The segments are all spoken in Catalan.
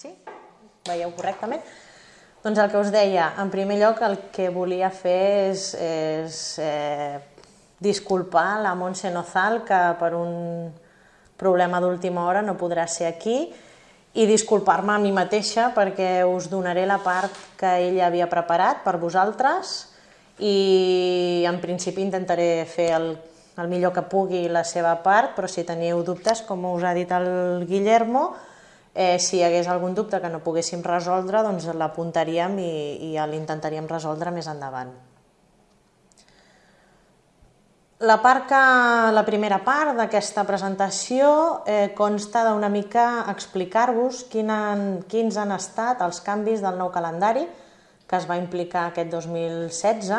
Sí? Veieu correctament? Doncs el que us deia, en primer lloc el que volia fer és, és eh, disculpar la Montse Nozal, que per un problema d'última hora no podrà ser aquí, i disculpar-me a mi mateixa perquè us donaré la part que ella havia preparat per vosaltres i en principi intentaré fer el, el millor que pugui la seva part, però si teniu dubtes, com us ha dit el Guillermo, eh, si hi hagués algun dubte que no poguéssim resoldre, doncs l'apuntaríem i, i l'intentaríem resoldre més endavant. La, part que, la primera part d'aquesta presentació eh, consta d'una mica explicar-vos quins han estat els canvis del nou calendari que es va implicar aquest 2016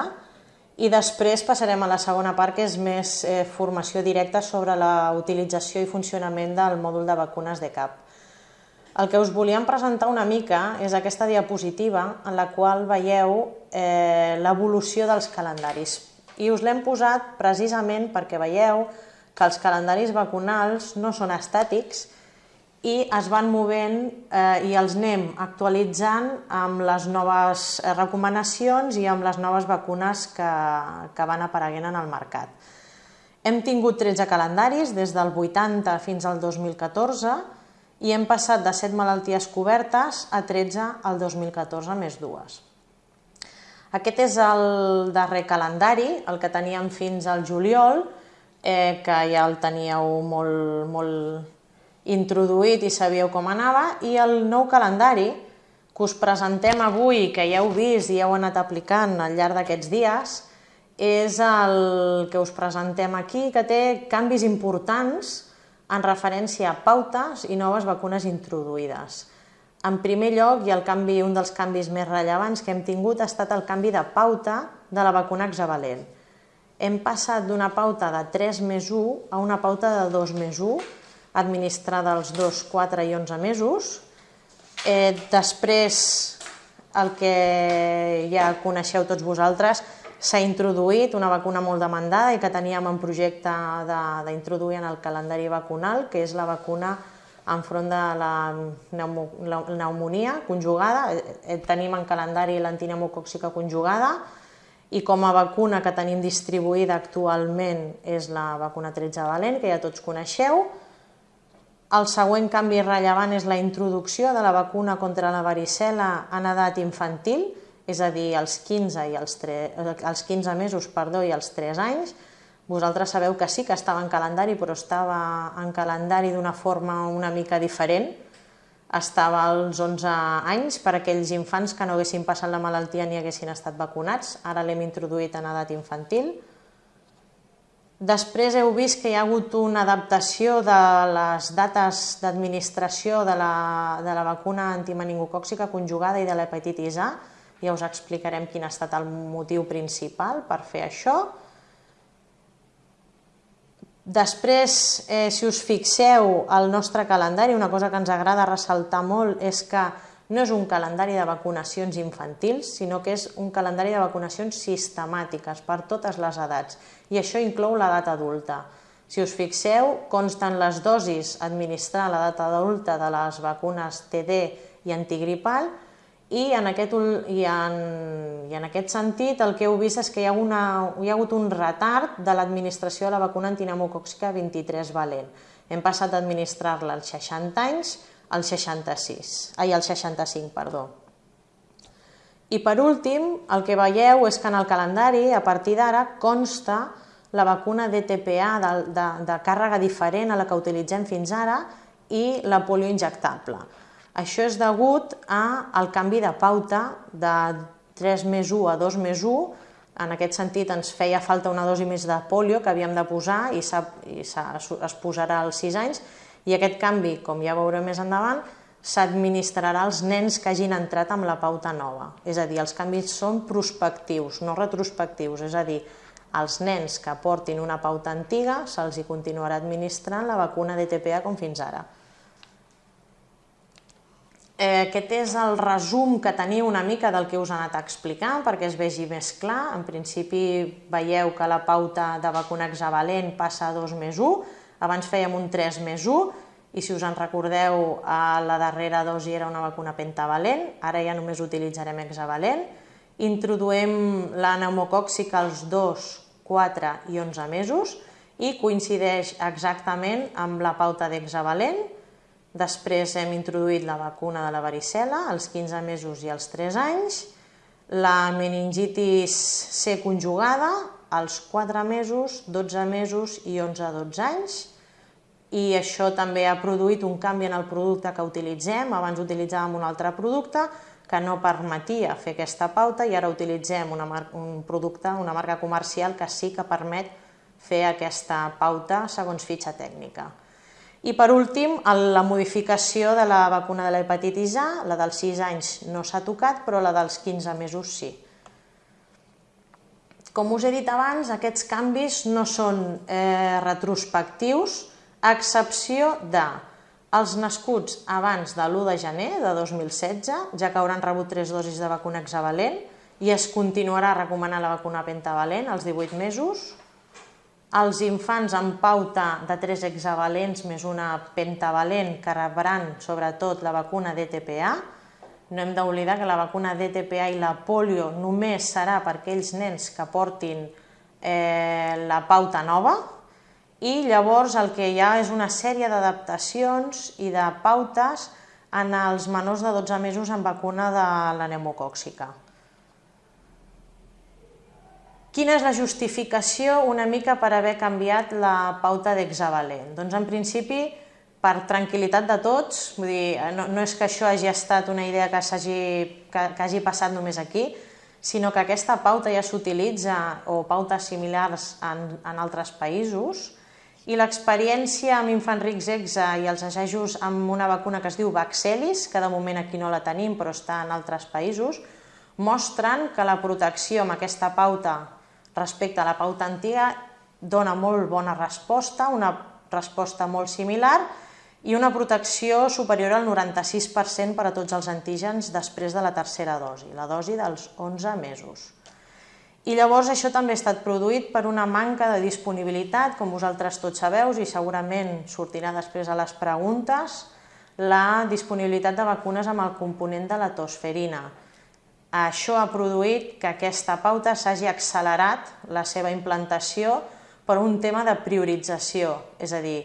i després passarem a la segona part que és més eh, formació directa sobre la utilització i funcionament del mòdul de vacunes de CAP. El que us volíem presentar una mica és aquesta diapositiva en la qual veieu eh, l'evolució dels calendaris. I us l'hem posat precisament perquè veieu que els calendaris vacunals no són estàtics i es van movent eh, i els anem actualitzant amb les noves recomanacions i amb les noves vacunes que, que van apareguent en el mercat. Hem tingut 13 calendaris des del 80 fins al 2014 i hem passat de 7 malalties cobertes a 13 al 2014 més dues. Aquest és el darrer calendari, el que teníem fins al juliol, eh, que ja el teníeu molt, molt introduït i sabíeu com anava, i el nou calendari que us presentem avui, que ja heu vist i ja heu anat aplicant al llarg d'aquests dies, és el que us presentem aquí, que té canvis importants en referència a pautes i noves vacunes introduïdes. En primer lloc, i el canvi, un dels canvis més rellevants que hem tingut ha estat el canvi de pauta de la vacuna hexavalent. Hem passat d'una pauta de 3 més 1 a una pauta de 2 més 1, administrada als 2, 4 i 11 mesos. Eh, després, el que ja coneixeu tots vosaltres, s'ha introduït una vacuna molt demandada i que teníem en projecte d'introduir en el calendari vacunal, que és la vacuna enfront de la pneumonia conjugada. Eh, tenim en calendari l'antineumocòxica conjugada i com a vacuna que tenim distribuïda actualment és la vacuna 13 valent, que ja tots coneixeu. El següent canvi rellevant és la introducció de la vacuna contra la varicela en edat infantil, és a dir, els 15, i els, 3, els 15 mesos perdó, i els 3 anys, vosaltres sabeu que sí que estava en calendari, però estava en calendari d'una forma una mica diferent, estava als 11 anys per aquells infants que no haguessin passat la malaltia ni haguessin estat vacunats, ara l'hem introduït en edat infantil. Després heu vist que hi ha hagut una adaptació de les dates d'administració de, la, de la vacuna antimeningocòxica conjugada i de l'hepatitis A, ja us explicarem quin ha estat el motiu principal per fer això. Després, eh, si us fixeu al nostre calendari, una cosa que ens agrada ressaltar molt és que no és un calendari de vacunacions infantils, sinó que és un calendari de vacunacions sistemàtiques per totes les edats, i això inclou l'edat adulta. Si us fixeu, consten les dosis administrar a l'edat adulta de les vacunes TD i antigripal, i en, aquest, i, en, i en aquest sentit el que heu vist és que hi ha, una, hi ha hagut un retard de l'administració de la vacuna antinemocòxica 23 valent. Hem passat d'administrar-la als 60 anys als 66, ai, als 65, perdó. I per últim, el que veieu és que en el calendari, a partir d'ara, consta la vacuna DTPA de, de, de càrrega diferent a la que utilitzem fins ara i la polio injectable. Això és degut al canvi de pauta de 3 més 1 a 2 més 1. En aquest sentit ens feia falta una dosi més de polio que havíem de posar i, i es posarà als 6 anys i aquest canvi, com ja veurem més endavant, s'administrarà als nens que hagin entrat amb la pauta nova. És a dir, els canvis són prospectius, no retrospectius, és a dir, als nens que portin una pauta antiga se'ls hi continuarà administrant la vacuna DTPA com fins ara. Eh, aquest és el resum que teniu una mica del que us ha anat explicant perquè es vegi més clar. En principi veieu que la pauta de vacuna hexavalent passa a 2 més 1, abans fèiem un 3 més 1 i si us en recordeu, la darrera dosi era una vacuna pentavalent, ara ja només utilitzarem hexavalent. Introduïm la pneumocòxica als 2, 4 i 11 mesos i coincideix exactament amb la pauta d'hexavalent. Després hem introduït la vacuna de la varicela als 15 mesos i als 3 anys, la meningitis C conjugada als 4 mesos, 12 mesos i 11-12 anys, i això també ha produït un canvi en el producte que utilitzem. Abans utilitzàvem un altre producte que no permetia fer aquesta pauta i ara utilitzem una un producte, una marca comercial que sí que permet fer aquesta pauta segons fitxa tècnica. I per últim, la modificació de la vacuna de l'hepatitis A, la dels 6 anys no s'ha tocat, però la dels 15 mesos sí. Com us he dit abans, aquests canvis no són eh, retrospectius, a excepció de els nascuts abans de l'1 de gener de 2016, ja que hauran rebut 3 dosis de vacuna hexavalent i es continuarà recomanant la vacuna pentavalent als 18 mesos. Els infants amb pauta de 3 hexavalents més una pentavalent que rebran sobretot la vacuna DTPA. No hem d'oblidar que la vacuna DTPA i la polio només serà per aquells nens que portin eh, la pauta nova, i llavors el que hi ha és una sèrie d'adaptacions i de pautes en els menors de 12 mesos amb vacuna de la pneumocòxica. Quina és la justificació una mica per haver canviat la pauta d'hexavalent? Doncs en principi, per tranquil·litat de tots, vull dir, no, no és que això hagi estat una idea que, hagi, que, que hagi passat només aquí, sinó que aquesta pauta ja s'utilitza, o pautes similars en, en altres països, i l'experiència amb infants rics EXA i els assajos amb una vacuna que es diu Vaxelis, que de moment aquí no la tenim però està en altres països, mostren que la protecció amb aquesta pauta respecte a la pauta antiga dona molt bona resposta, una resposta molt similar i una protecció superior al 96% per a tots els antígens després de la tercera dosi, la dosi dels 11 mesos. I llavors això també ha estat produït per una manca de disponibilitat, com vosaltres tots sabeu, i segurament sortirà després a les preguntes, la disponibilitat de vacunes amb el component de la tosferina. Això ha produït que aquesta pauta s'hagi accelerat la seva implantació per un tema de priorització, és a dir,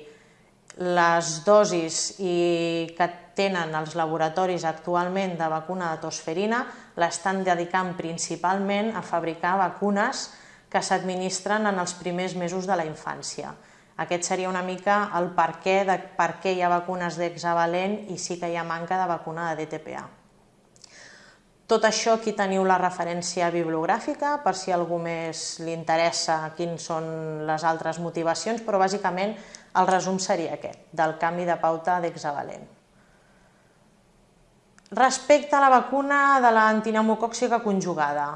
les dosis i que tenen els laboratoris actualment de vacuna de tosferina l'estan dedicant principalment a fabricar vacunes que s'administren en els primers mesos de la infància. Aquest seria una mica el per què, de per què hi ha vacunes d'hexavalent i sí que hi ha manca de vacuna de DTPA. Tot això aquí teniu la referència bibliogràfica per si a algú més li interessa quins són les altres motivacions, però bàsicament el resum seria aquest, del canvi de pauta d'hexavalent. Respecte a la vacuna de l'antineumocòxica conjugada,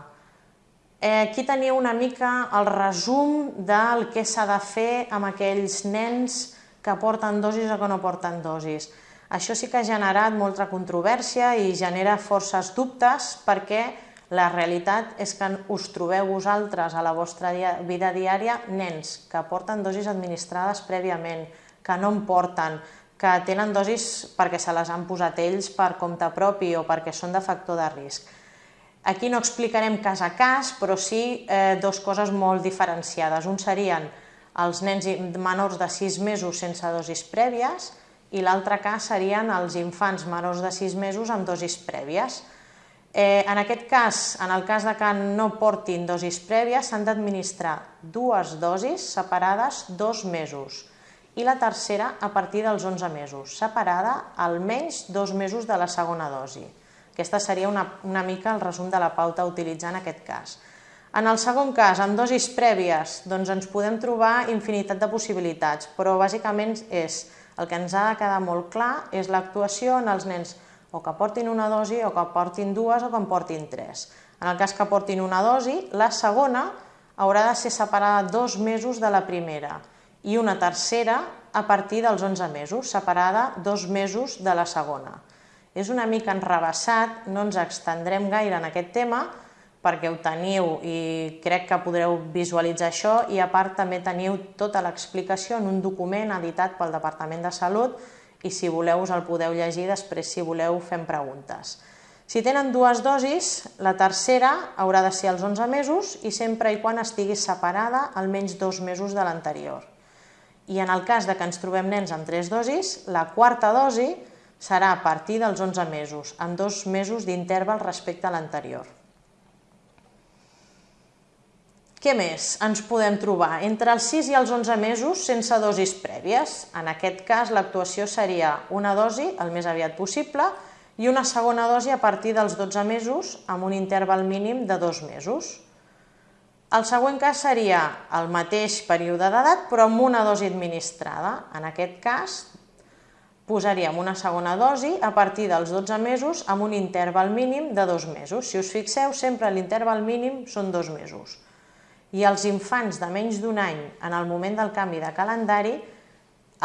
eh, aquí teniu una mica el resum del que s'ha de fer amb aquells nens que porten dosis o que no porten dosis. Això sí que ha generat molta controvèrsia i genera forces dubtes perquè la realitat és que us trobeu vosaltres a la vostra vida diària nens que porten dosis administrades prèviament, que no en porten, que tenen dosis perquè se les han posat ells per compte propi o perquè són de factor de risc. Aquí no explicarem cas a cas, però sí eh, dues coses molt diferenciades. Un serien els nens menors de 6 mesos sense dosis prèvies i l'altre cas serien els infants menors de 6 mesos amb dosis prèvies. Eh, en aquest cas, en el cas de que no portin dosis prèvies, s'han d'administrar dues dosis separades dos mesos i la tercera a partir dels 11 mesos, separada almenys dos mesos de la segona dosi. Aquesta seria una, una mica el resum de la pauta a utilitzar en aquest cas. En el segon cas, amb dosis prèvies, doncs ens podem trobar infinitat de possibilitats, però bàsicament és el que ens ha de quedar molt clar és l'actuació en els nens o que portin una dosi o que portin dues o que en portin tres. En el cas que portin una dosi, la segona haurà de ser separada dos mesos de la primera i una tercera a partir dels 11 mesos, separada dos mesos de la segona. És una mica enrebaçat, no ens extendrem gaire en aquest tema, perquè ho teniu i crec que podreu visualitzar això i a part també teniu tota l'explicació en un document editat pel Departament de Salut i si voleu us el podeu llegir, després si voleu fem preguntes. Si tenen dues dosis, la tercera haurà de ser als 11 mesos i sempre i quan estigui separada almenys dos mesos de l'anterior. I en el cas de que ens trobem nens amb tres dosis, la quarta dosi serà a partir dels 11 mesos, amb dos mesos d'interval respecte a l'anterior. Què més ens podem trobar? Entre els 6 i els 11 mesos sense dosis prèvies. En aquest cas l'actuació seria una dosi el més aviat possible i una segona dosi a partir dels 12 mesos amb un interval mínim de dos mesos. El següent cas seria el mateix període d'edat però amb una dosi administrada. En aquest cas posaríem una segona dosi a partir dels 12 mesos amb un interval mínim de dos mesos. Si us fixeu, sempre l'interval mínim són dos mesos. I els infants de menys d'un any en el moment del canvi de calendari,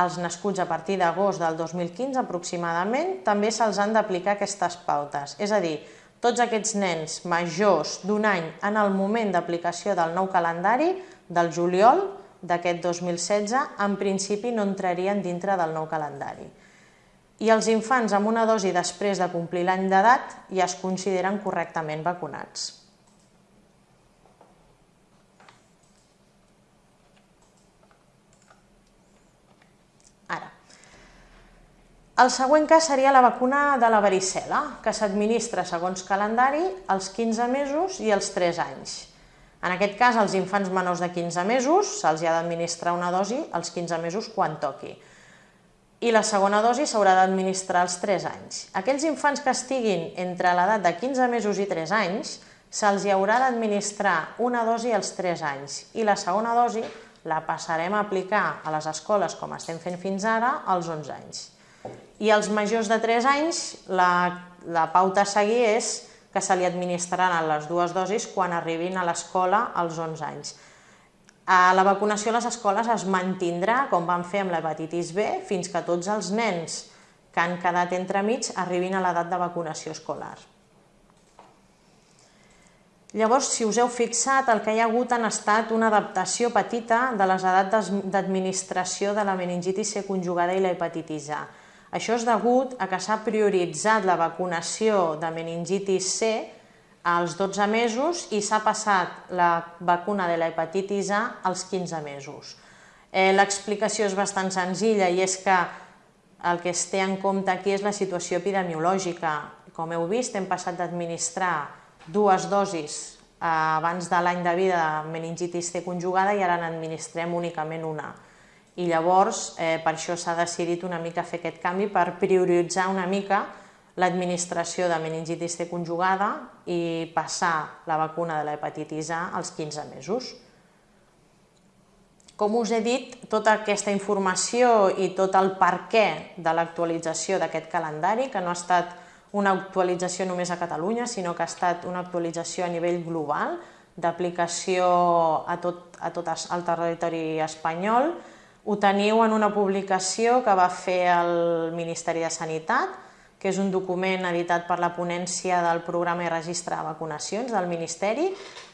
els nascuts a partir d'agost del 2015 aproximadament, també se'ls han d'aplicar aquestes pautes. És a dir, tots aquests nens majors d'un any en el moment d'aplicació del nou calendari, del juliol d'aquest 2016, en principi no entrarien dintre del nou calendari i els infants amb una dosi després de complir l'any d'edat ja es consideren correctament vacunats. El següent cas seria la vacuna de la varicela, que s'administra segons calendari als 15 mesos i als 3 anys. En aquest cas, als infants menors de 15 mesos se'ls ha d'administrar una dosi als 15 mesos quan toqui i la segona dosi s'haurà d'administrar als 3 anys. Aquells infants que estiguin entre l'edat de 15 mesos i 3 anys se'ls haurà d'administrar una dosi als 3 anys i la segona dosi la passarem a aplicar a les escoles, com estem fent fins ara, als 11 anys. I als majors de 3 anys, la, la pauta a seguir és que se li administraran les dues dosis quan arribin a l'escola als 11 anys. La vacunació a les escoles es mantindrà, com vam fer amb l'hepatitis B, fins que tots els nens que han quedat entremig arribin a l'edat de vacunació escolar. Llavors, si us heu fixat, el que hi ha hagut han estat una adaptació petita de les edats d'administració de la meningitis C conjugada i la hepatitis A. Això és degut a que s'ha prioritzat la vacunació de meningitis C als 12 mesos i s'ha passat la vacuna de la hepatitis A als 15 mesos. Eh, L'explicació és bastant senzilla i és que el que es té en compte aquí és la situació epidemiològica. Com heu vist, hem passat d'administrar dues dosis eh, abans de l'any de vida de meningitis C conjugada i ara n'administrem únicament una. I llavors, eh, per això s'ha decidit una mica fer aquest canvi per prioritzar una mica l'administració de meningitis C conjugada i passar la vacuna de l'hepatitis A als 15 mesos. Com us he dit, tota aquesta informació i tot el per què de l'actualització d'aquest calendari, que no ha estat una actualització només a Catalunya, sinó que ha estat una actualització a nivell global, d'aplicació a, tot, a tot el territori espanyol, ho teniu en una publicació que va fer el Ministeri de Sanitat, que és un document editat per la ponència del programa i registre de vacunacions del Ministeri,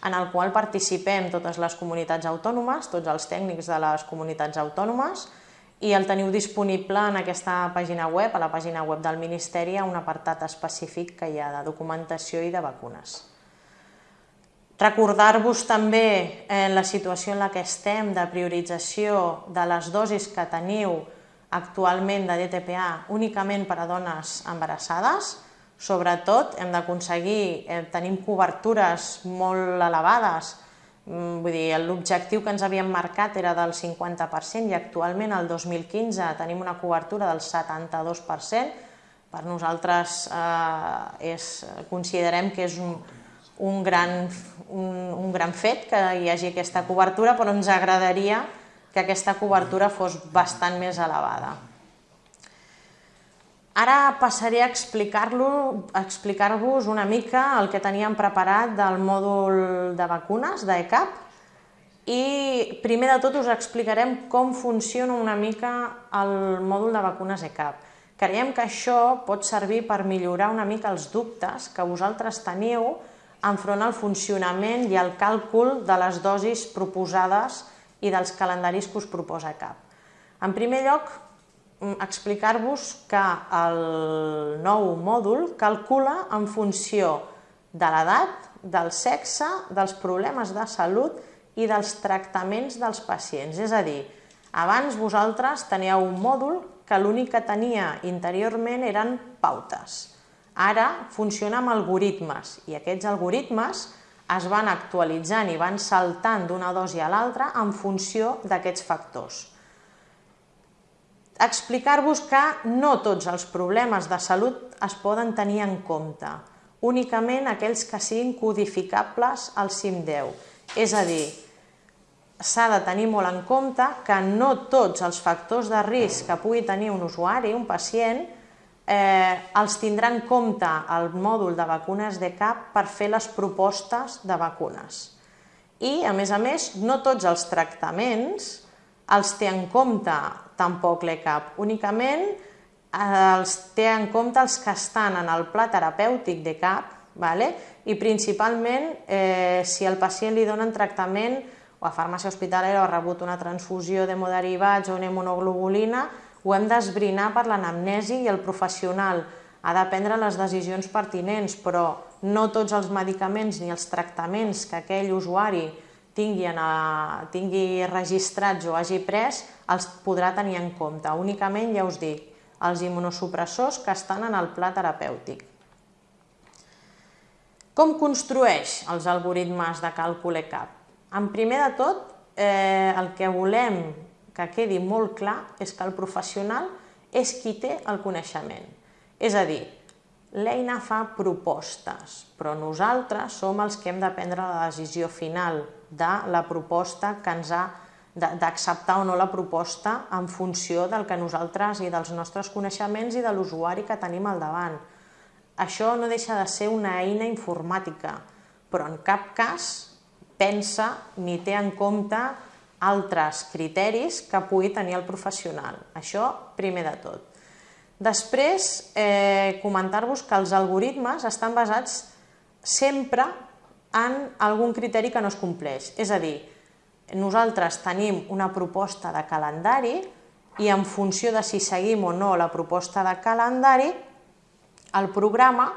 en el qual participem totes les comunitats autònomes, tots els tècnics de les comunitats autònomes, i el teniu disponible en aquesta pàgina web, a la pàgina web del Ministeri, a un apartat específic que hi ha de documentació i de vacunes. Recordar-vos també en eh, la situació en la que estem de priorització de les dosis que teniu actualment de DTPA únicament per a dones embarassades, sobretot hem d'aconseguir, eh, tenim cobertures molt elevades, mm, vull dir, l'objectiu que ens havíem marcat era del 50% i actualment el 2015 tenim una cobertura del 72%, per nosaltres eh, és, considerem que és un, un, gran, un, un gran fet que hi hagi aquesta cobertura, però ens agradaria que aquesta cobertura fos bastant més elevada. Ara passaré a explicar-vos explicar una mica el que teníem preparat del mòdul de vacunes d'ECAP i primer de tot us explicarem com funciona una mica el mòdul de vacunes ECAP. Creiem que això pot servir per millorar una mica els dubtes que vosaltres teniu enfront al funcionament i al càlcul de les dosis proposades i dels calendaris que us proposa CAP. En primer lloc, mm, explicar-vos que el nou mòdul calcula en funció de l'edat, del sexe, dels problemes de salut i dels tractaments dels pacients. És a dir, abans vosaltres teníeu un mòdul que l'únic que tenia interiorment eren pautes. Ara funciona amb algoritmes i aquests algoritmes es van actualitzant i van saltant d'una dosi a l'altra en funció d'aquests factors. Explicar-vos que no tots els problemes de salut es poden tenir en compte únicament aquells que siguin codificables al CIM10. És a dir, s'ha de tenir molt en compte que no tots els factors de risc que pugui tenir un usuari, un pacient, eh, els tindrà en compte el mòdul de vacunes de CAP per fer les propostes de vacunes. I, a més a més, no tots els tractaments els té en compte tampoc l'ECAP, únicament els té en compte els que estan en el pla terapèutic de CAP, vale? i principalment eh, si el pacient li donen tractament o a farmàcia hospitalera o ha rebut una transfusió d'hemoderivats o una immunoglobulina, ho hem d'esbrinar per l'anamnesi i el professional ha de prendre les decisions pertinents, però no tots els medicaments ni els tractaments que aquell usuari tingui, a, tingui registrats o hagi pres els podrà tenir en compte. Únicament, ja us dic, els immunosupressors que estan en el pla terapèutic. Com construeix els algoritmes de càlcul ECAP? En primer de tot, eh, el que volem que quedi molt clar és que el professional és qui té el coneixement. És a dir, l'eina fa propostes, però nosaltres som els que hem de prendre la decisió final de la proposta que ens ha d'acceptar o no la proposta en funció del que nosaltres i dels nostres coneixements i de l'usuari que tenim al davant. Això no deixa de ser una eina informàtica, però en cap cas pensa ni té en compte altres criteris que pugui tenir el professional. Això primer de tot. Després, eh, comentar-vos que els algoritmes estan basats sempre en algun criteri que no es compleix. És a dir, nosaltres tenim una proposta de calendari i en funció de si seguim o no la proposta de calendari, el programa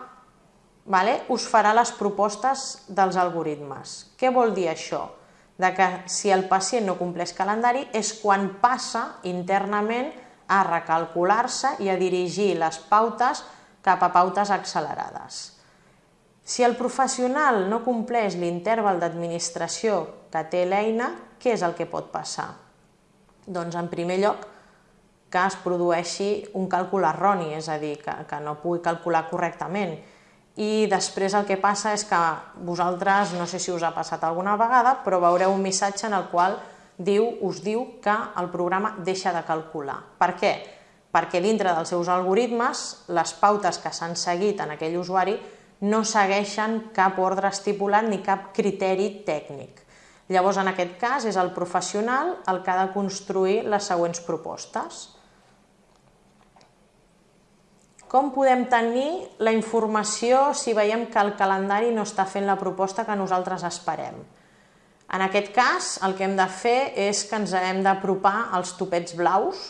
vale, us farà les propostes dels algoritmes. Què vol dir això? De que si el pacient no compleix calendari és quan passa internament a recalcular-se i a dirigir les pautes cap a pautes accelerades. Si el professional no compleix l'interval d'administració que té l'eina, què és el que pot passar? Doncs, en primer lloc, que es produeixi un càlcul erroni, és a dir, que, que no pugui calcular correctament. I després el que passa és que vosaltres, no sé si us ha passat alguna vegada, però veureu un missatge en el qual diu, us diu que el programa deixa de calcular. Per què? Perquè dintre dels seus algoritmes, les pautes que s'han seguit en aquell usuari no segueixen cap ordre estipulat ni cap criteri tècnic. Llavors, en aquest cas, és el professional el que ha de construir les següents propostes. Com podem tenir la informació si veiem que el calendari no està fent la proposta que nosaltres esperem? En aquest cas, el que hem de fer és que ens hem d'apropar als topets blaus,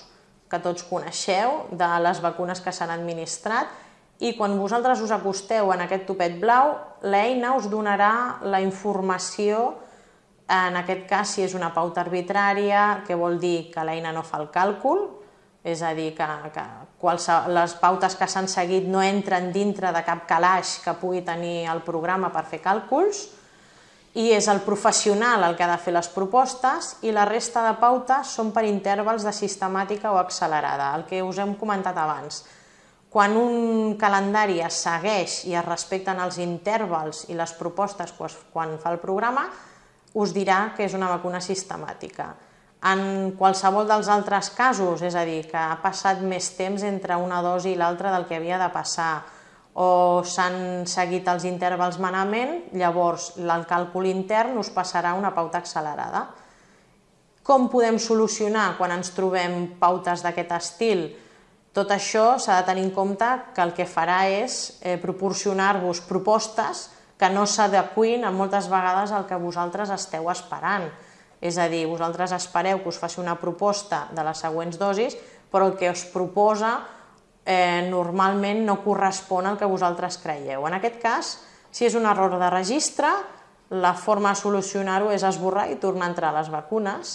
que tots coneixeu, de les vacunes que s'han administrat, i quan vosaltres us acosteu en aquest topet blau, l'eina us donarà la informació, en aquest cas si és una pauta arbitrària, que vol dir que l'eina no fa el càlcul, és a dir, que, que les pautes que s'han seguit no entren dintre de cap calaix que pugui tenir el programa per fer càlculs, i és el professional el que ha de fer les propostes i la resta de pautes són per intervals de sistemàtica o accelerada, el que us hem comentat abans. Quan un calendari es segueix i es respecten els intervals i les propostes quan fa el programa, us dirà que és una vacuna sistemàtica. En qualsevol dels altres casos, és a dir, que ha passat més temps entre una dosi i l'altra del que havia de passar, o s'han seguit els intervals manament, llavors el càlcul intern us passarà una pauta accelerada. Com podem solucionar quan ens trobem pautes d'aquest estil? Tot això s'ha de tenir en compte que el que farà és eh, proporcionar-vos propostes que no s'adequin moltes vegades al que vosaltres esteu esperant. És a dir, vosaltres espereu que us faci una proposta de les següents dosis, però el que es proposa eh, normalment no correspon al que vosaltres creieu. En aquest cas, si és un error de registre, la forma de solucionar-ho és esborrar i tornar a entrar a les vacunes.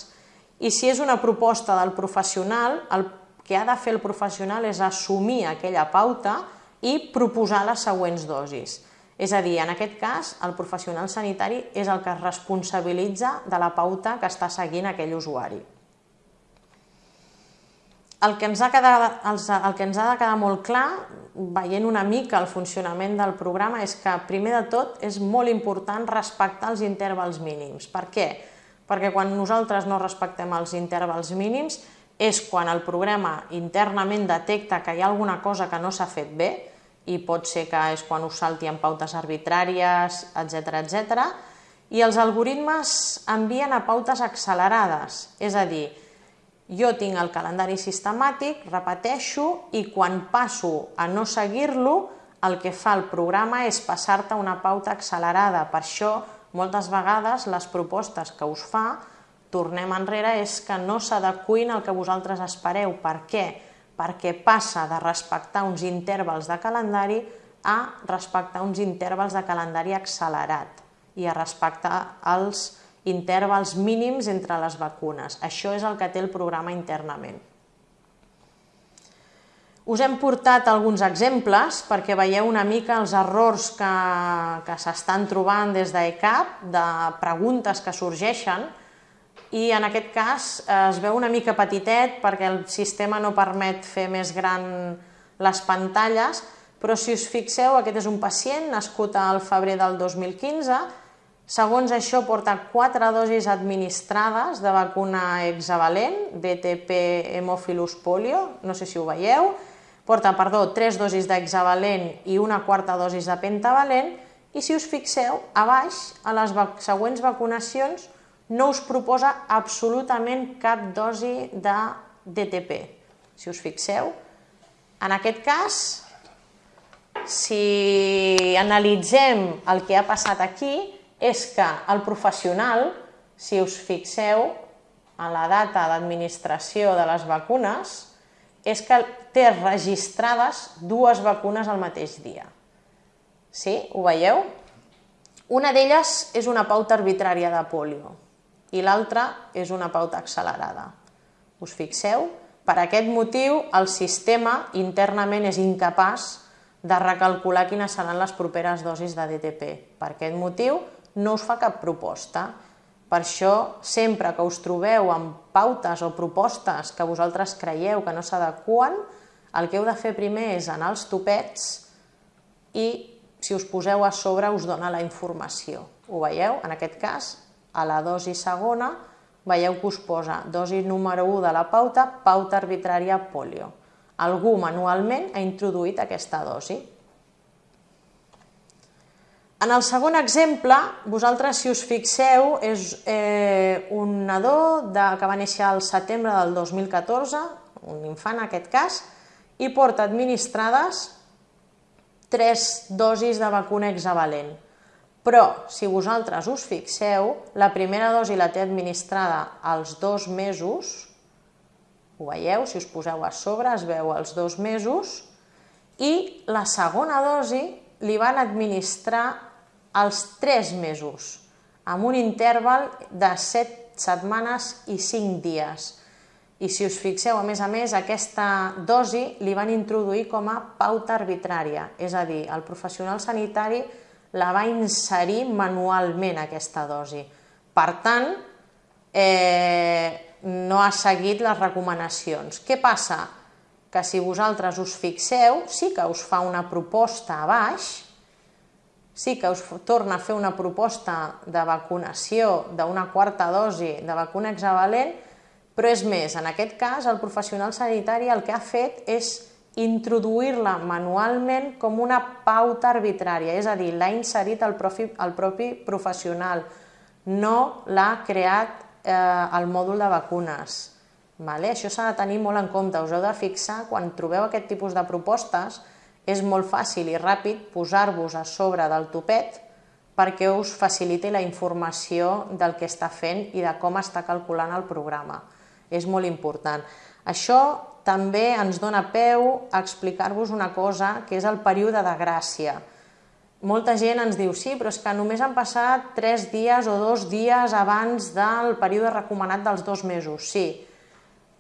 I si és una proposta del professional, el que ha de fer el professional és assumir aquella pauta i proposar les següents dosis. És a dir, en aquest cas, el professional sanitari és el que es responsabilitza de la pauta que està seguint aquell usuari. El que, ens ha quedat, el que ens ha de quedar molt clar, veient una mica el funcionament del programa, és que, primer de tot, és molt important respectar els intervals mínims. Per què? Perquè quan nosaltres no respectem els intervals mínims és quan el programa internament detecta que hi ha alguna cosa que no s'ha fet bé, i pot ser que és quan us salti en pautes arbitràries, etc etc. i els algoritmes envien a pautes accelerades, és a dir, jo tinc el calendari sistemàtic, repeteixo, i quan passo a no seguir-lo, el que fa el programa és passar-te una pauta accelerada. Per això, moltes vegades, les propostes que us fa, tornem enrere, és que no s'adequin al que vosaltres espereu. Per què? Perquè passa de respectar uns intervals de calendari a respectar uns intervals de calendari accelerat i a respectar els intervals mínims entre les vacunes. Això és el que té el programa internament. Us hem portat alguns exemples perquè veieu una mica els errors que, que s'estan trobant des d'ECAP, de preguntes que sorgeixen, i en aquest cas es veu una mica petitet perquè el sistema no permet fer més gran les pantalles, però si us fixeu, aquest és un pacient nascut al febrer del 2015, Segons això, porta quatre dosis administrades de vacuna hexavalent, DTP Hemophilus polio, no sé si ho veieu, porta, perdó, tres dosis d'hexavalent i una quarta dosis de pentavalent, i si us fixeu, a baix, a les següents vacunacions, no us proposa absolutament cap dosi de DTP. Si us fixeu, en aquest cas, si analitzem el que ha passat aquí, és que el professional, si us fixeu en la data d'administració de les vacunes, és que té registrades dues vacunes al mateix dia. Sí? Ho veieu? Una d'elles és una pauta arbitrària de polio i l'altra és una pauta accelerada. Us fixeu? Per aquest motiu, el sistema internament és incapaç de recalcular quines seran les properes dosis de DTP. Per aquest motiu, no us fa cap proposta. Per això, sempre que us trobeu amb pautes o propostes que vosaltres creieu que no s'adequen, el que heu de fer primer és anar als topets i, si us poseu a sobre, us dona la informació. Ho veieu? En aquest cas, a la dosi segona, veieu que us posa dosi número 1 de la pauta, pauta arbitrària polio. Algú manualment ha introduït aquesta dosi. En el segon exemple, vosaltres, si us fixeu, és eh, un nadó de, que va néixer al setembre del 2014, un infant en aquest cas, i porta administrades tres dosis de vacuna hexavalent. Però, si vosaltres us fixeu, la primera dosi la té administrada als dos mesos, ho veieu, si us poseu a sobre es veu els dos mesos, i la segona dosi li van administrar als 3 mesos, amb un interval de 7 setmanes i 5 dies. I si us fixeu, a més a més, aquesta dosi li van introduir com a pauta arbitrària, és a dir, el professional sanitari la va inserir manualment, aquesta dosi. Per tant, eh, no ha seguit les recomanacions. Què passa? Que si vosaltres us fixeu, sí que us fa una proposta a baix, sí que us torna a fer una proposta de vacunació d'una quarta dosi de vacuna hexavalent, però és més, en aquest cas el professional sanitari el que ha fet és introduir-la manualment com una pauta arbitrària, és a dir, l'ha inserit el propi, el propi professional, no l'ha creat eh, el mòdul de vacunes. Vale? Això s'ha de tenir molt en compte, us heu de fixar quan trobeu aquest tipus de propostes és molt fàcil i ràpid posar-vos a sobre del topet perquè us faciliti la informació del que està fent i de com està calculant el programa. És molt important. Això també ens dona peu a explicar-vos una cosa, que és el període de gràcia. Molta gent ens diu, sí, però és que només han passat 3 dies o 2 dies abans del període recomanat dels dos mesos. Sí,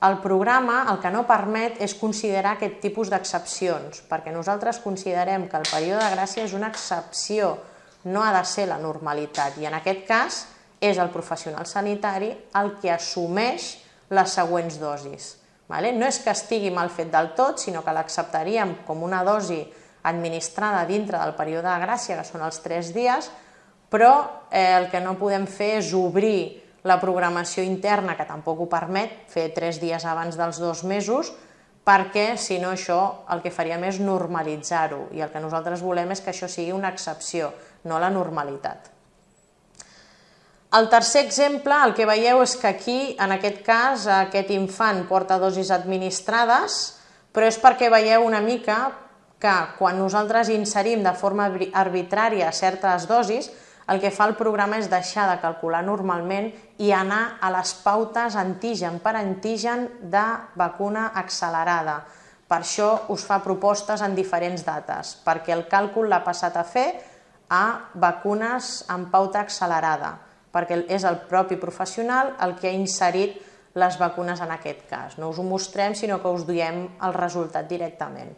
el programa el que no permet és considerar aquest tipus d'excepcions, perquè nosaltres considerem que el període de gràcia és una excepció, no ha de ser la normalitat, i en aquest cas és el professional sanitari el que assumeix les següents dosis. Vale? No és que estigui mal fet del tot, sinó que l'acceptaríem com una dosi administrada dintre del període de gràcia, que són els 3 dies, però eh, el que no podem fer és obrir la programació interna, que tampoc ho permet, fer 3 dies abans dels dos mesos, perquè si no això el que faríem és normalitzar-ho i el que nosaltres volem és que això sigui una excepció, no la normalitat. El tercer exemple, el que veieu és que aquí, en aquest cas, aquest infant porta dosis administrades, però és perquè veieu una mica que quan nosaltres inserim de forma arbitrària certes dosis, el que fa el programa és deixar de calcular normalment i anar a les pautes antigen per antigen de vacuna accelerada. Per això us fa propostes en diferents dates, perquè el càlcul l'ha passat a fer a vacunes amb pauta accelerada perquè és el propi professional el que ha inserit les vacunes en aquest cas. No us ho mostrem, sinó que us diem el resultat directament.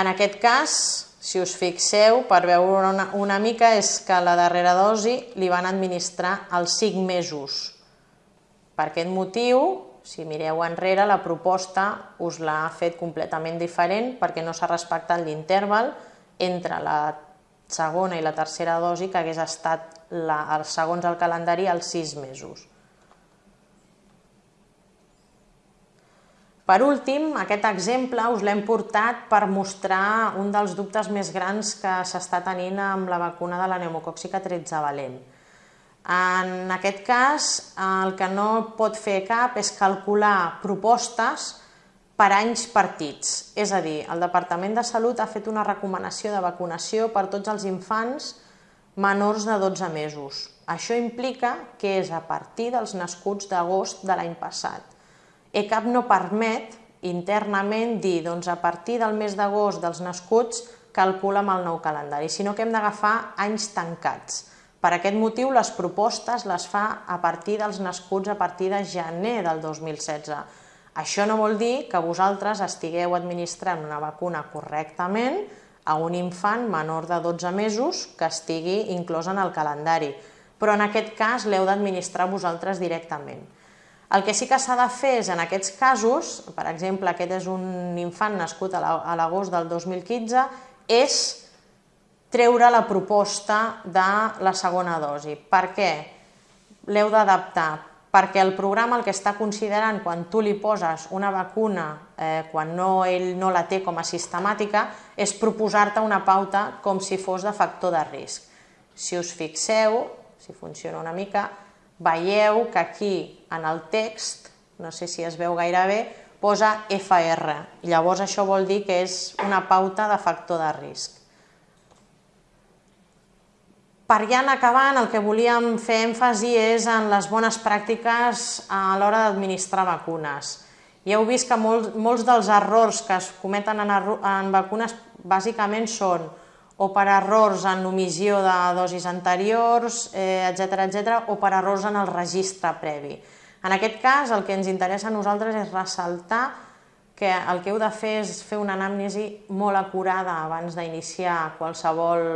En aquest cas, si us fixeu, per veure una, una mica, és que la darrera dosi li van administrar als 5 mesos. Per aquest motiu, si mireu enrere, la proposta us l'ha fet completament diferent perquè no s'ha respectat l'interval entre la segona i la tercera dosi que hagués estat, la, segons el calendari, als sis mesos. Per últim, aquest exemple us l'hem portat per mostrar un dels dubtes més grans que s'està tenint amb la vacuna de la pneumocòxica 13 valent. En aquest cas, el que no pot fer cap és calcular propostes per anys partits. És a dir, el Departament de Salut ha fet una recomanació de vacunació per tots els infants menors de 12 mesos. Això implica que és a partir dels nascuts d'agost de l'any passat. ECAP no permet internament dir doncs, a partir del mes d'agost dels nascuts calcula amb el nou calendari, sinó que hem d'agafar anys tancats. Per aquest motiu, les propostes les fa a partir dels nascuts a partir de gener del 2016 això no vol dir que vosaltres estigueu administrant una vacuna correctament a un infant menor de 12 mesos que estigui inclòs en el calendari, però en aquest cas l'heu d'administrar vosaltres directament. El que sí que s'ha de fer és, en aquests casos, per exemple, aquest és un infant nascut a l'agost del 2015, és treure la proposta de la segona dosi. Per què? L'heu d'adaptar perquè el programa el que està considerant quan tu li poses una vacuna eh, quan no, ell no la té com a sistemàtica és proposar-te una pauta com si fos de factor de risc. Si us fixeu, si funciona una mica, veieu que aquí en el text, no sé si es veu gaire bé, posa FR. Llavors això vol dir que és una pauta de factor de risc. Per ja anar acabant, el que volíem fer èmfasi és en les bones pràctiques a l'hora d'administrar vacunes. Ja heu vist que molts, molts dels errors que es cometen en, en vacunes bàsicament són o per errors en omissió de dosis anteriors, etc eh, etc, o per errors en el registre previ. En aquest cas, el que ens interessa a nosaltres és ressaltar que el que heu de fer és fer una anàmnesi molt acurada abans d'iniciar qualsevol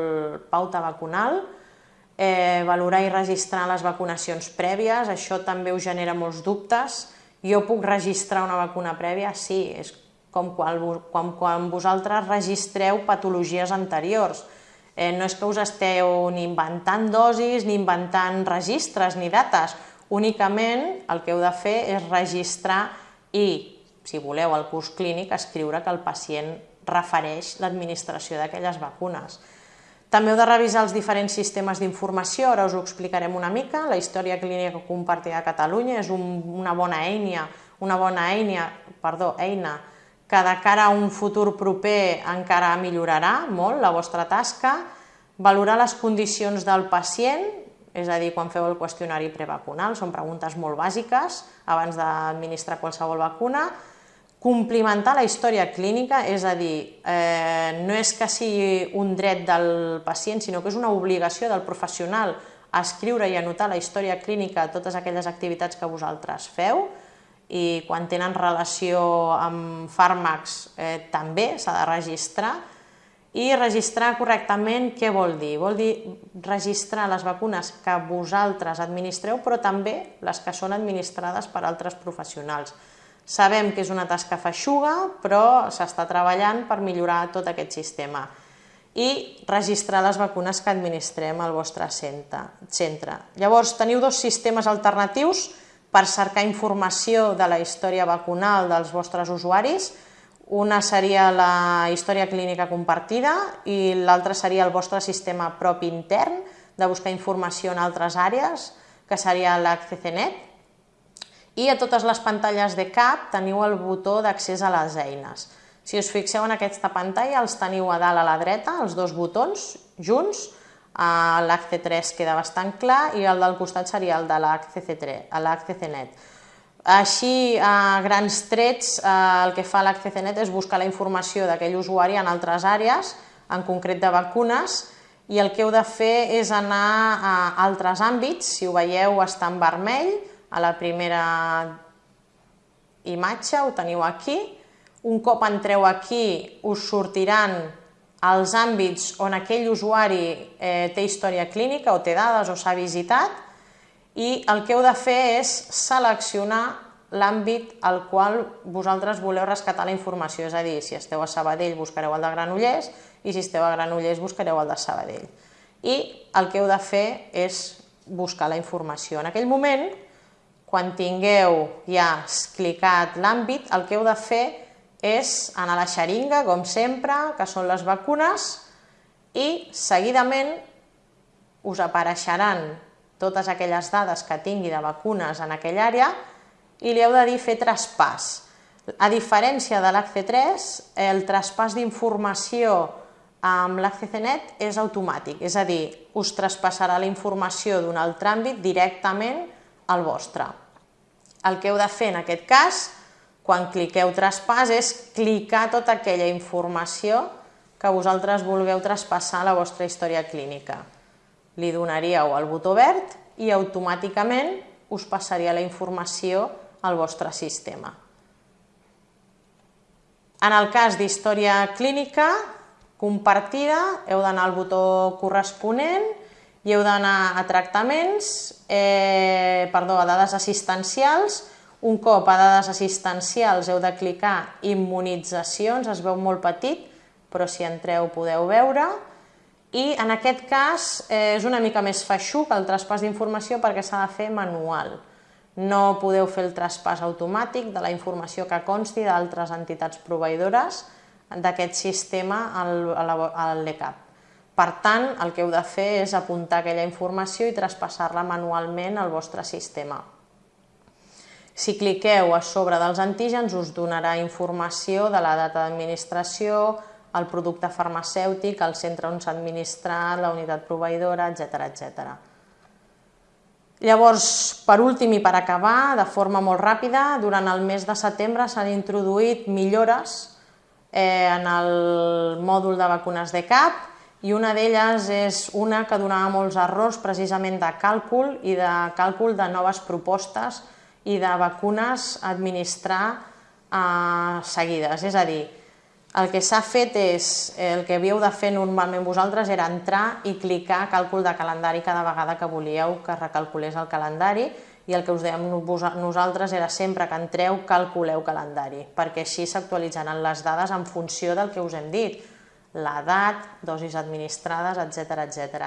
pauta vacunal, eh, valorar i registrar les vacunacions prèvies, això també us genera molts dubtes. Jo puc registrar una vacuna prèvia? Sí, és com quan, quan, quan vosaltres registreu patologies anteriors. Eh, no és que us esteu ni inventant dosis, ni inventant registres, ni dates. Únicament el que heu de fer és registrar i, si voleu, al curs clínic, escriure que el pacient refereix l'administració d'aquelles vacunes. També heu de revisar els diferents sistemes d'informació, ara us ho explicarem una mica. La història clínica compartida a Catalunya és un, una bona eina, una bona eina, perdó, eina que de cara a un futur proper encara millorarà molt la vostra tasca. Valorar les condicions del pacient, és a dir, quan feu el qüestionari prevacunal, són preguntes molt bàsiques abans d'administrar qualsevol vacuna, Complimentar la història clínica, és a dir, eh, no és que sigui un dret del pacient, sinó que és una obligació del professional a escriure i anotar la història clínica de totes aquelles activitats que vosaltres feu i quan tenen relació amb fàrmacs eh, també s'ha de registrar i registrar correctament què vol dir? Vol dir registrar les vacunes que vosaltres administreu però també les que són administrades per altres professionals. Sabem que és una tasca feixuga, però s'està treballant per millorar tot aquest sistema i registrar les vacunes que administrem al vostre centre. Llavors, teniu dos sistemes alternatius per cercar informació de la història vacunal dels vostres usuaris. Una seria la història clínica compartida i l'altra seria el vostre sistema propi intern de buscar informació en altres àrees, que seria l'AccCnet, i a totes les pantalles de CAP teniu el botó d'accés a les eines. Si us fixeu en aquesta pantalla, els teniu a dalt a la dreta, els dos botons, junts, l'ACC3 queda bastant clar i el del costat seria el de l'ACC-Net. Així, a grans trets, el que fa l'ACC-Net és buscar la informació d'aquell usuari en altres àrees, en concret de vacunes, i el que heu de fer és anar a altres àmbits, si ho veieu està en vermell, a la primera imatge, ho teniu aquí. Un cop entreu aquí us sortiran els àmbits on aquell usuari eh, té història clínica o té dades o s'ha visitat i el que heu de fer és seleccionar l'àmbit al qual vosaltres voleu rescatar la informació, és a dir, si esteu a Sabadell buscareu el de Granollers i si esteu a Granollers buscareu el de Sabadell. I el que heu de fer és buscar la informació. En aquell moment quan tingueu ja clicat l'àmbit, el que heu de fer és anar a la xeringa, com sempre, que són les vacunes, i seguidament us apareixeran totes aquelles dades que tingui de vacunes en aquella àrea i li heu de dir fer traspàs. A diferència de l'ACC3, el traspàs d'informació amb l'ACCNet és automàtic, és a dir, us traspassarà la informació d'un altre àmbit directament al vostre. El que heu de fer en aquest cas, quan cliqueu traspàs, és clicar tota aquella informació que vosaltres vulgueu traspassar a la vostra història clínica. Li donaríeu el botó verd i automàticament us passaria la informació al vostre sistema. En el cas d'història clínica compartida, heu d'anar al botó corresponent i heu d'anar a tractaments, eh, perdó, a dades assistencials, un cop a dades assistencials heu de clicar immunitzacions, es veu molt petit, però si entreu podeu veure, i en aquest cas eh, és una mica més feixuc el traspàs d'informació perquè s'ha de fer manual. No podeu fer el traspàs automàtic de la informació que consti d'altres entitats proveïdores d'aquest sistema al LECAP. Per tant, el que heu de fer és apuntar aquella informació i traspassar-la manualment al vostre sistema. Si cliqueu a sobre dels antígens us donarà informació de la data d'administració, el producte farmacèutic, el centre on s'ha administrat, la unitat proveïdora, etc etc. Llavors, per últim i per acabar, de forma molt ràpida, durant el mes de setembre s'han introduït millores eh, en el mòdul de vacunes de CAP, i una d'elles és una que donava molts errors precisament de càlcul i de càlcul de noves propostes i de vacunes a administrar eh, seguides. És a dir, el que s'ha fet és, el que havíeu de fer normalment vosaltres era entrar i clicar càlcul de calendari cada vegada que volíeu que recalculés el calendari i el que us dèiem nosaltres era sempre que entreu calculeu calendari, perquè així s'actualitzaran les dades en funció del que us hem dit l'edat, dosis administrades, etc etc.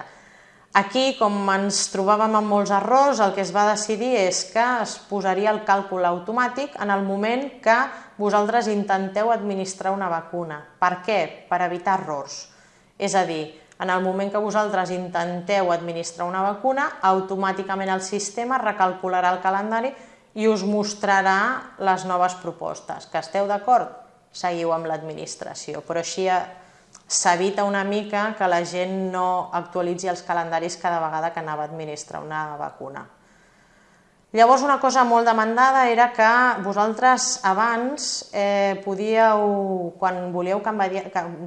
Aquí, com ens trobàvem amb molts errors, el que es va decidir és que es posaria el càlcul automàtic en el moment que vosaltres intenteu administrar una vacuna. Per què? Per evitar errors. És a dir, en el moment que vosaltres intenteu administrar una vacuna, automàticament el sistema recalcularà el calendari i us mostrarà les noves propostes. Que esteu d'acord? Seguiu amb l'administració, però així s'evita una mica que la gent no actualitzi els calendaris cada vegada que anava a administrar una vacuna. Llavors, una cosa molt demandada era que vosaltres abans eh, podíeu, quan volíeu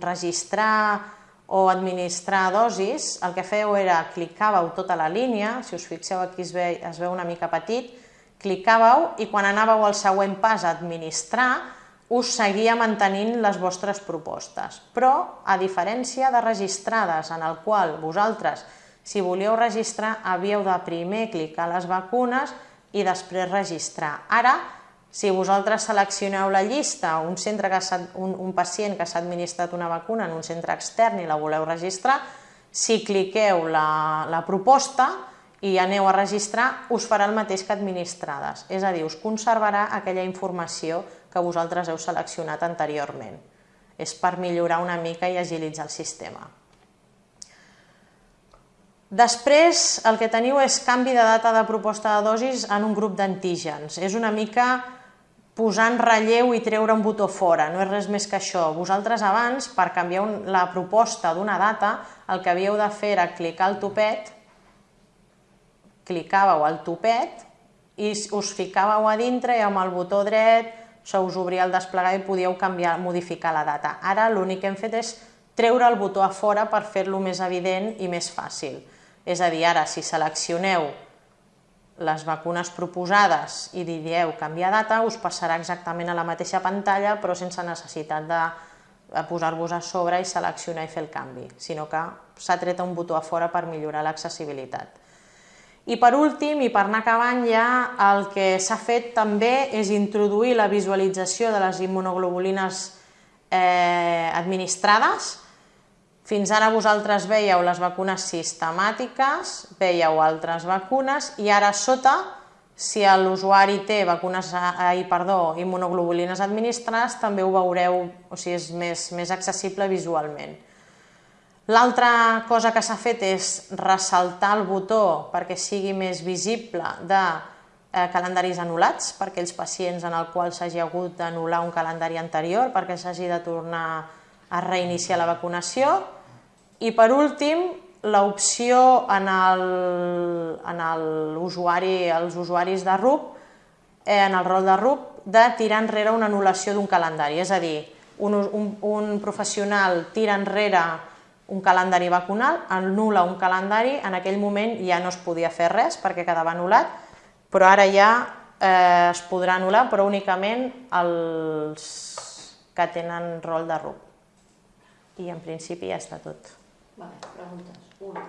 registrar o administrar dosis, el que fèieu era clicàveu tota la línia, si us fixeu aquí es, ve, es veu una mica petit, clicàveu i quan anàveu al següent pas a administrar, us seguia mantenint les vostres propostes. Però, a diferència de registrades, en el qual vosaltres, si volíeu registrar, havíeu de primer clicar les vacunes i després registrar. Ara, si vosaltres seleccioneu la llista, un, centre que un, un pacient que s'ha administrat una vacuna en un centre extern i la voleu registrar, si cliqueu la, la proposta i aneu a registrar, us farà el mateix que administrades. És a dir, us conservarà aquella informació que vosaltres heu seleccionat anteriorment. És per millorar una mica i agilitzar el sistema. Després, el que teniu és canvi de data de proposta de dosis en un grup d'antígens. És una mica posar en relleu i treure un botó fora, no és res més que això. Vosaltres abans, per canviar un, la proposta d'una data, el que havíeu de fer era clicar el topet, clicàveu al topet i us ficàveu a dintre i amb el botó dret se us obria el desplegar i podíeu canviar, modificar la data. Ara l'únic que hem fet és treure el botó a fora per fer-lo més evident i més fàcil. És a dir, ara si seleccioneu les vacunes proposades i dieu canviar data, us passarà exactament a la mateixa pantalla però sense necessitat de posar-vos a sobre i seleccionar i fer el canvi, sinó que s'ha tret un botó a fora per millorar l'accessibilitat. I per últim, i per anar acabant ja, el que s'ha fet també és introduir la visualització de les immunoglobulines eh, administrades. Fins ara vosaltres veieu les vacunes sistemàtiques, veieu altres vacunes i ara sota, si l'usuari té vacunes, ai, perdó, immunoglobulines administrades, també ho veureu, o sigui, és més, més accessible visualment. L'altra cosa que s'ha fet és ressaltar el botó perquè sigui més visible de eh, calendaris anul·lats per aquells pacients en el qual s'hagi hagut d'anul·lar un calendari anterior perquè s'hagi de tornar a reiniciar la vacunació. I per últim, l'opció en, el, en el usuari, els usuaris de RUP, eh, en el rol de RUP, de tirar enrere una anul·lació d'un calendari. És a dir, un, un, un professional tira enrere un calendari vacunal, anul·la un calendari, en aquell moment ja no es podia fer res perquè quedava anul·lat, però ara ja eh, es podrà anul·lar, però únicament els que tenen rol de RUP. I en principi ja està tot. Vale, preguntes. Una.